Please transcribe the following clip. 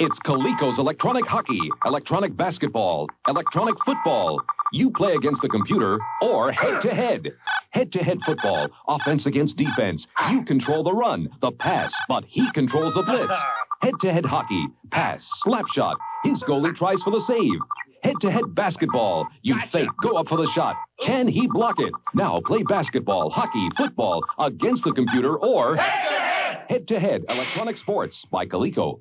It's Coleco's electronic hockey, electronic basketball, electronic football. You play against the computer or head to head. Head to head football, offense against defense. You control the run, the pass, but he controls the blitz. Head to head hockey, pass, slap shot. His goalie tries for the save. Head to head basketball. You fake, go up for the shot. Can he block it? Now play basketball, hockey, football against the computer or head to head electronic sports by Coleco.